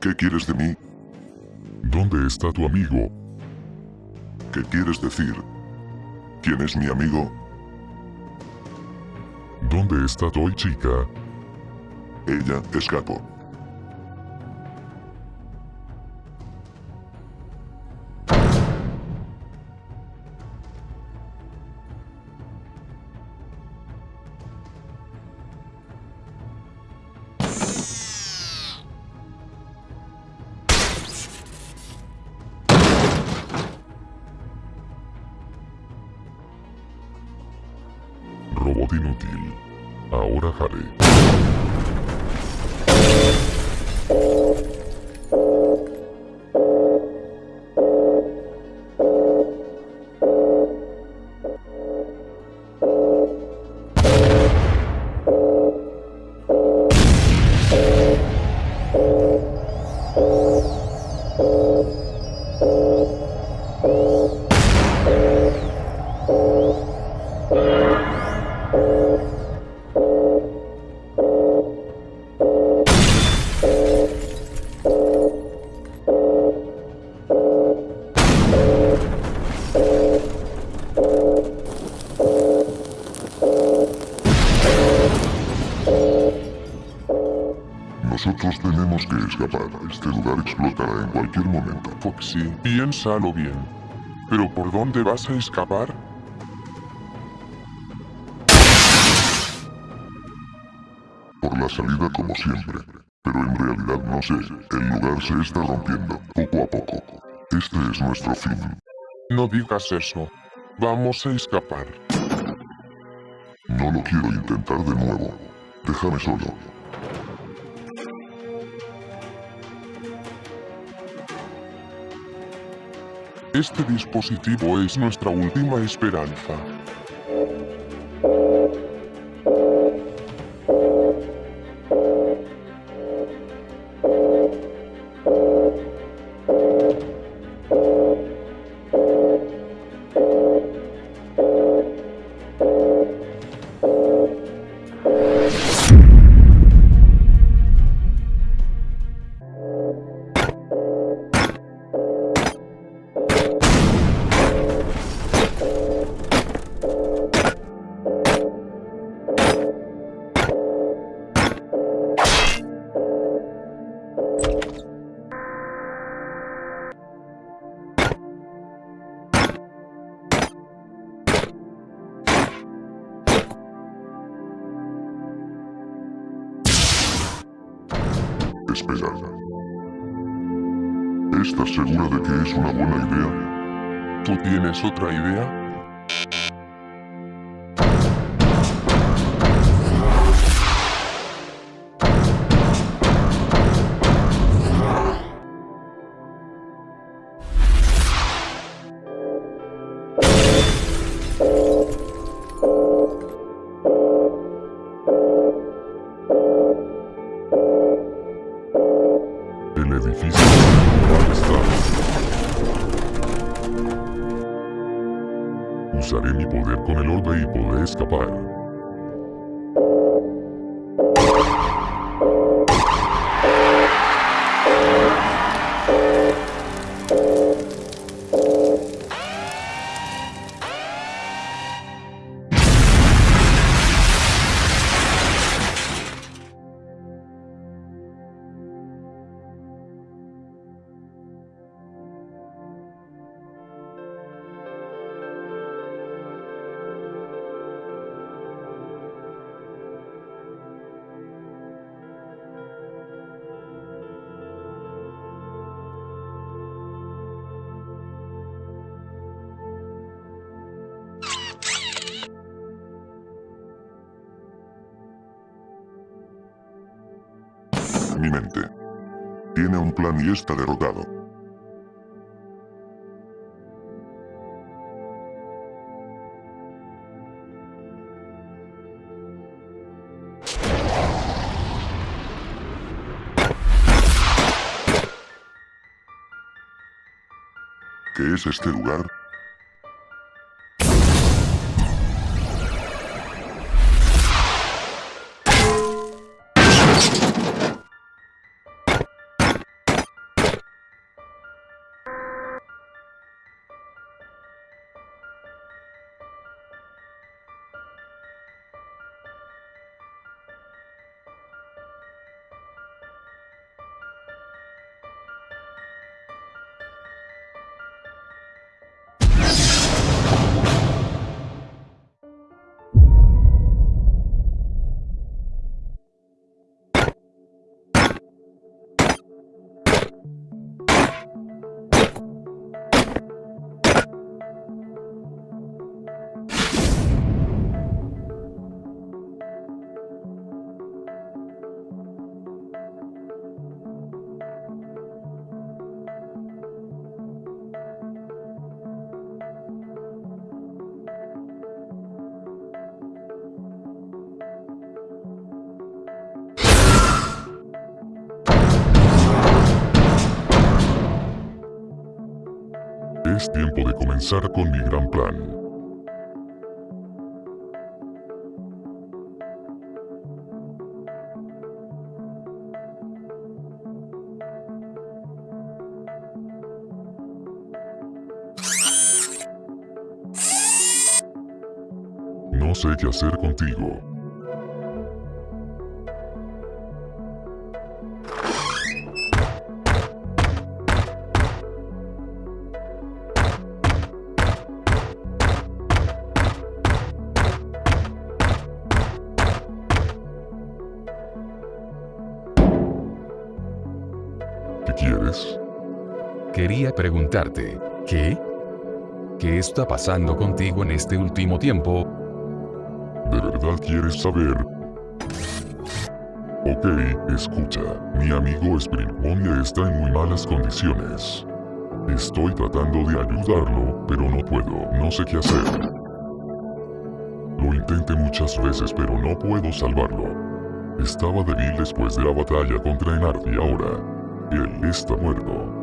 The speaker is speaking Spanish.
¿Qué quieres de mí? ¿Dónde está tu amigo? ¿Qué quieres decir? ¿Quién es mi amigo? ¿Dónde está Toy chica? Ella escapó. Inútil. Ahora haré. Nosotros tenemos que escapar. Este lugar explotará en cualquier momento. Foxy, piénsalo bien. ¿Pero por dónde vas a escapar? Por la salida como siempre. Pero en realidad no sé. El lugar se está rompiendo, poco a poco. Este es nuestro fin. No digas eso. Vamos a escapar. No lo quiero intentar de nuevo. Déjame solo. Este dispositivo es nuestra última esperanza. Espera. ¿Estás segura de que es una buena idea? ¿Tú tienes otra idea? Con el orbe y podré escapar. Mi mente. Tiene un plan y está derrotado. ¿Qué es este lugar? Es tiempo de comenzar con mi gran plan. No sé qué hacer contigo. Quieres? Quería preguntarte, ¿qué? ¿Qué está pasando contigo en este último tiempo? ¿De verdad quieres saber? Ok, escucha. Mi amigo Springbonia está en muy malas condiciones. Estoy tratando de ayudarlo, pero no puedo, no sé qué hacer. Lo intenté muchas veces, pero no puedo salvarlo. Estaba débil después de la batalla contra Enard y ahora, él está muerto.